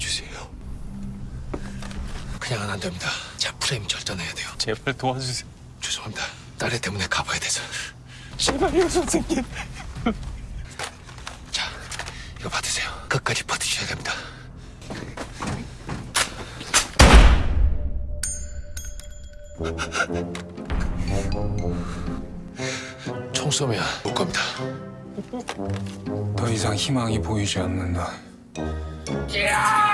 주세요. 그냥은 안 됩니다. 자, 프레임 절단해야 돼요. 제발 도와주세요. 죄송합니다. 딸애 때문에 가봐야 돼서. 제발요 선생님. 자, 이거 받으세요. 끝까지 버티셔야 됩니다. 총 쏘면 못 겁니다. 더 이상 희망이 보이지 않는다. 야!